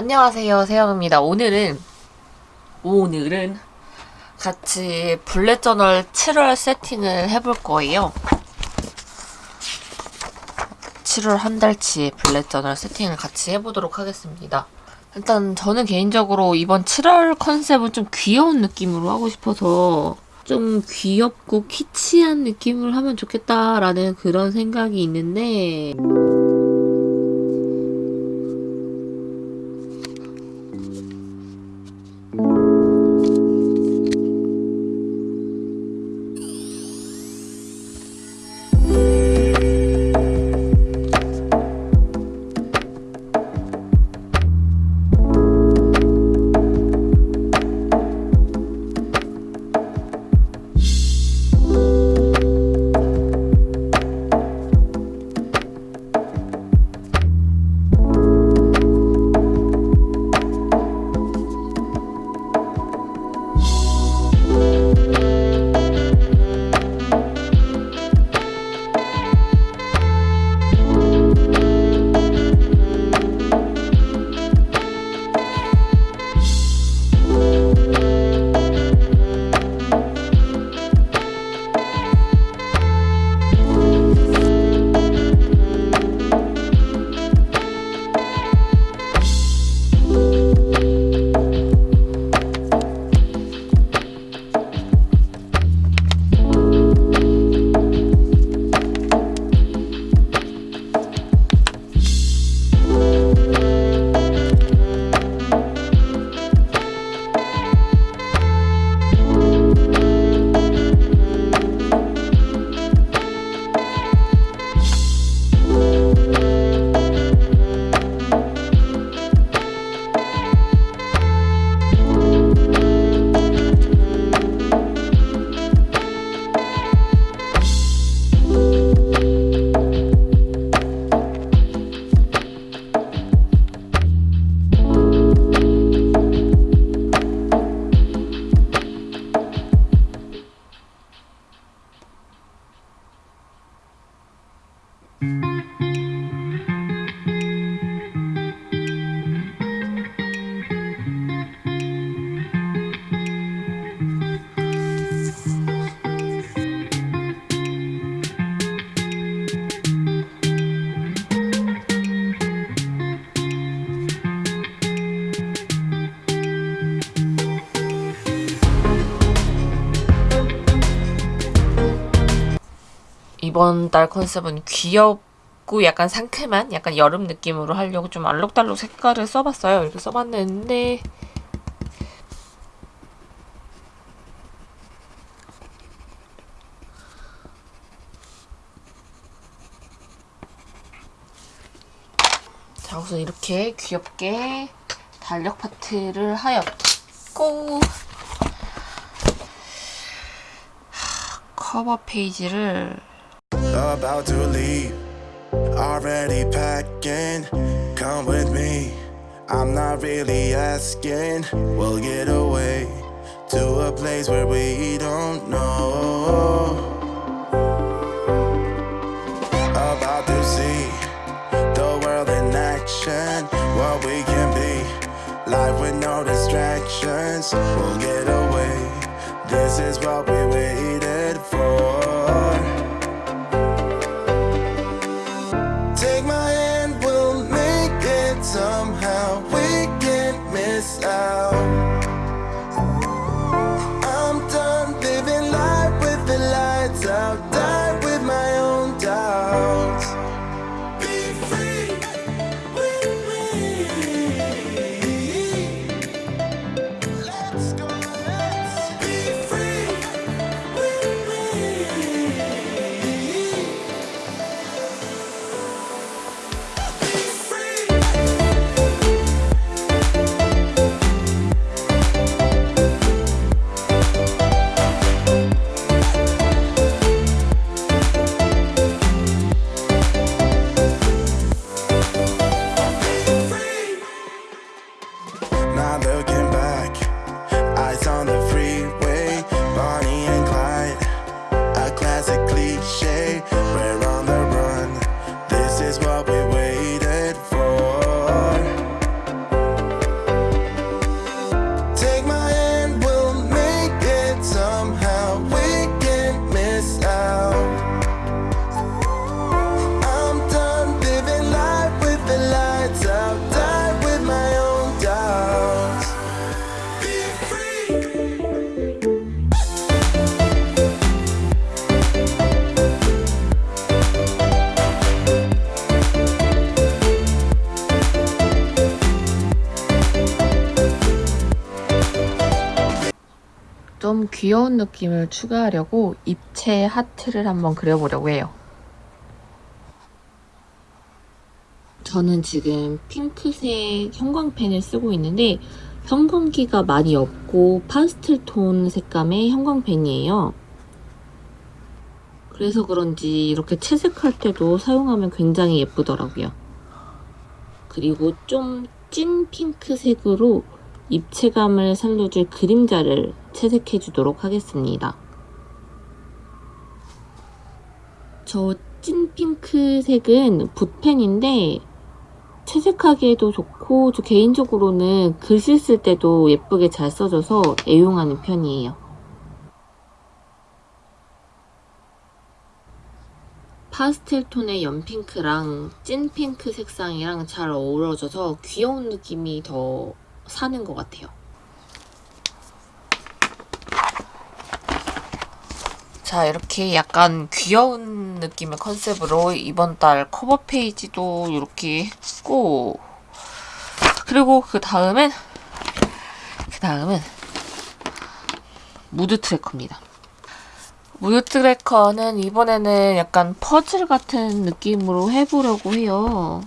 안녕하세요 세영입니다. 오늘은 오늘은 같이 블랙 저널 7월 세팅을 해볼 거예요. 7월 한 달치 블랙 저널 세팅을 같이 해보도록 하겠습니다. 일단 저는 개인적으로 이번 7월 컨셉은 좀 귀여운 느낌으로 하고 싶어서 좀 귀엽고 키치한 느낌을 하면 좋겠다라는 그런 생각이 있는데 이번 달 컨셉은 귀엽고 약간 상큼한 약간 여름 느낌으로 하려고 좀 알록달록 색깔을 써봤어요. 이렇게 써봤는데 자 우선 이렇게 귀엽게 달력 파트를 하였고 커버 페이지를 about to leave. Already packing, come with me. I'm not really asking. We'll get away to a place where we don't know. About to see the world in action, what we can be. Life with no distractions, we'll get away. This is what we waited for. 귀여운 느낌을 추가하려고 입체 하트를 한번 그려보려고 해요. 저는 지금 핑크색 형광펜을 쓰고 있는데 형광기가 많이 없고 파스텔 톤 색감의 형광펜이에요. 그래서 그런지 이렇게 채색할 때도 사용하면 굉장히 예쁘더라고요. 그리고 좀 찐 핑크색으로 입체감을 살려줄 그림자를 채색해 주도록 하겠습니다. 저 찐 핑크색은 붓펜인데 채색하기에도 좋고 저 개인적으로는 글씨 쓸 때도 예쁘게 잘 써져서 애용하는 편이에요. 파스텔 톤의 연핑크랑 찐 핑크 색상이랑 잘 어우러져서 귀여운 느낌이 더 사는 것 같아요. 자 이렇게 약간 귀여운 느낌의 컨셉으로 이번 달 커버 페이지도 이렇게 했고 그리고 그 다음엔 그 다음은 mood tracker입니다. mood tracker는 이번에는 약간 퍼즐 같은 느낌으로 해보려고 해요.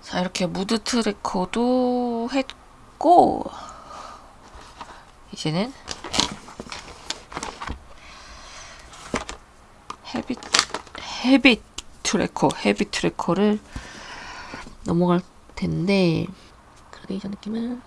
자 이렇게 mood tracker도 했고 이제는 habit habit tracker habit tracker를 넘어갈 텐데 그라데이션 느낌은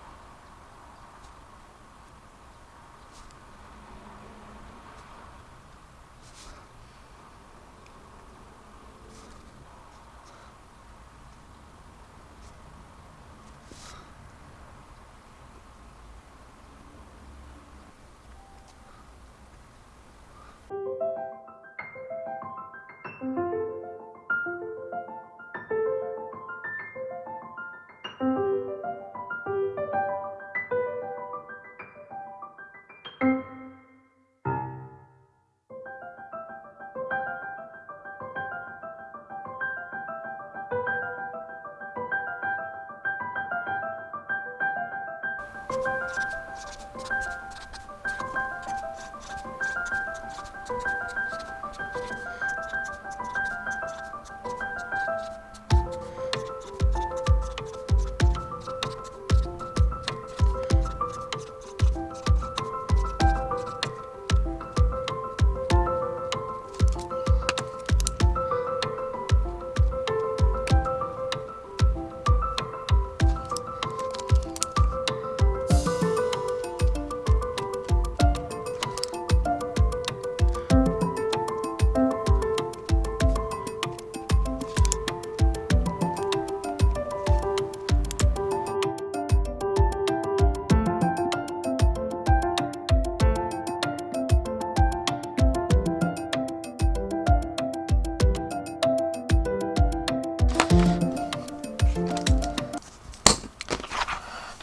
あっ。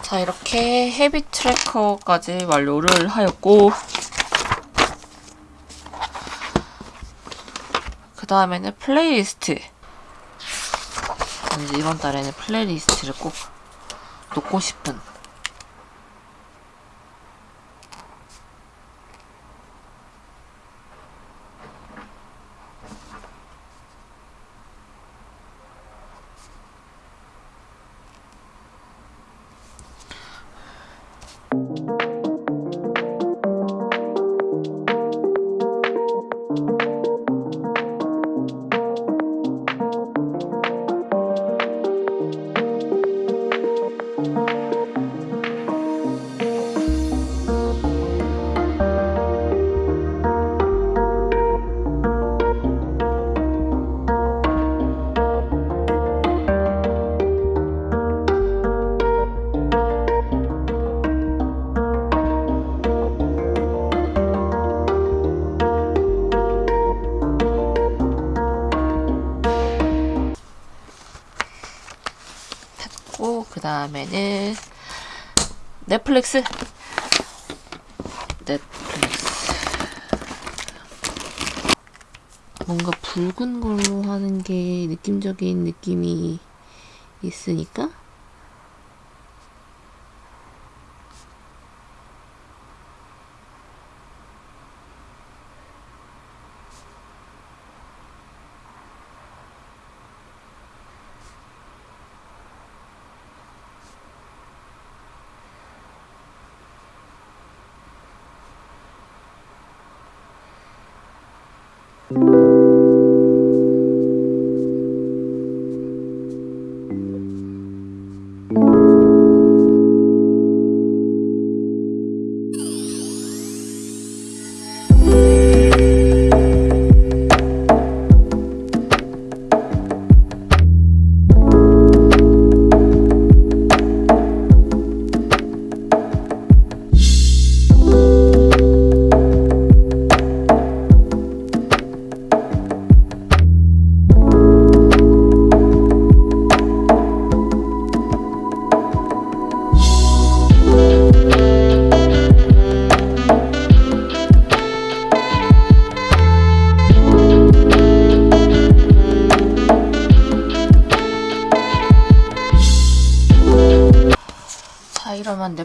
자 이렇게 habit tracker까지 완료를 하였고 그 다음에는 플레이리스트. 이제 이번 달에는 playlist를 꼭 놓고 싶은 넷플릭스. 넷플릭스. 뭔가 붉은 걸로 하는 게 느낌적인 느낌이 있으니까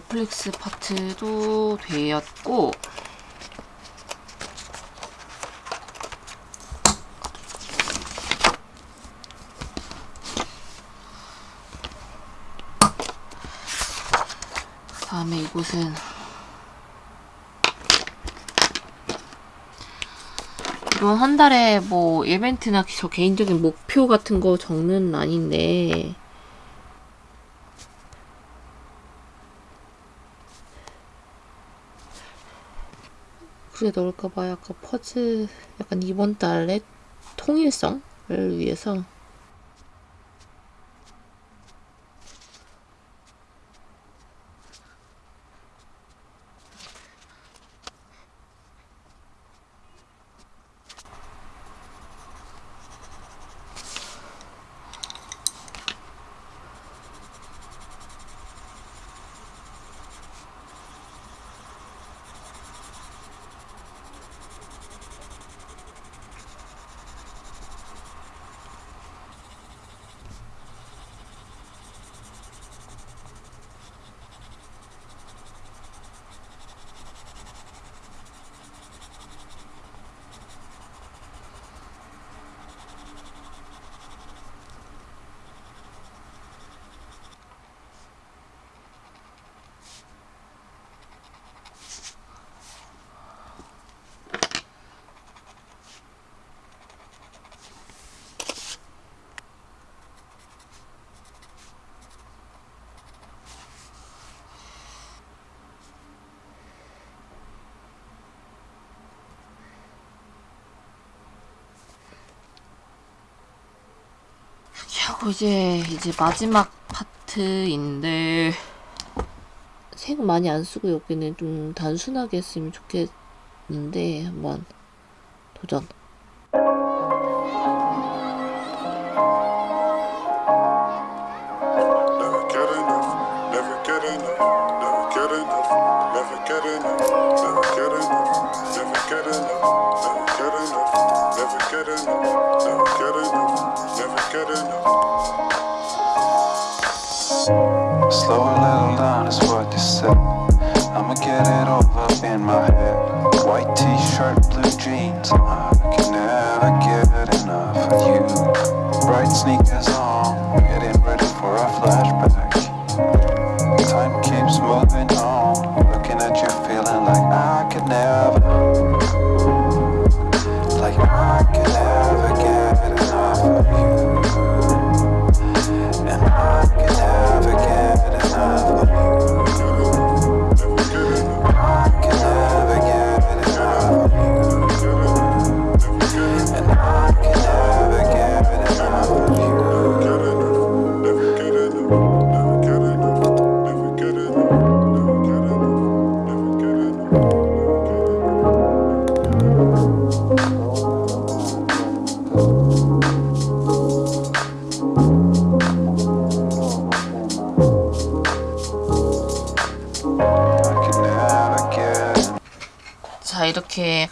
넷플릭스 파트도 되었고 다음에 이곳은 이번 한 달에 뭐 이벤트나 저 개인적인 목표 같은 거 적는 아닌데 그래 넣을까봐 약간 퍼즈 약간 이번 달에 통일성을 위해서 이제 이제 마지막 파트인데 색 많이 안 쓰고 여기는 좀 단순하게 했으면 좋겠는데 한번 도전.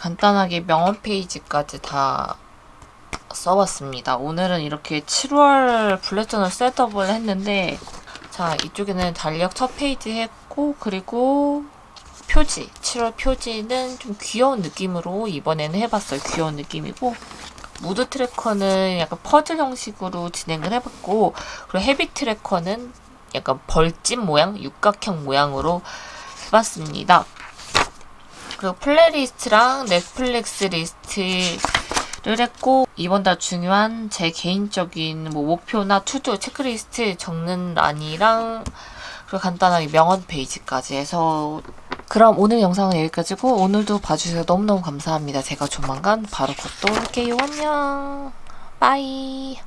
간단하게 명언 페이지까지 다 써봤습니다. 오늘은 이렇게 7월 bullet journal setup을 했는데 자 이쪽에는 달력 첫 페이지 했고 그리고 표지 7월 표지는 좀 귀여운 느낌으로 이번에는 해봤어요. 귀여운 느낌이고 mood tracker는 약간 퍼즐 형식으로 진행을 해봤고 그리고 habit tracker는 약간 벌집 모양, 육각형 모양으로 해봤습니다. 그리고 playlist랑 넷플릭스 리스트를 했고 이번 달 중요한 제 개인적인 뭐 목표나 to-do 체크리스트 적는 란이랑 그리고 간단하게 명언 페이지까지 해서 그럼 오늘 영상은 여기까지고 오늘도 봐주셔서 너무너무 감사합니다. 제가 조만간 바로 곧 또 올게요. 안녕. bye.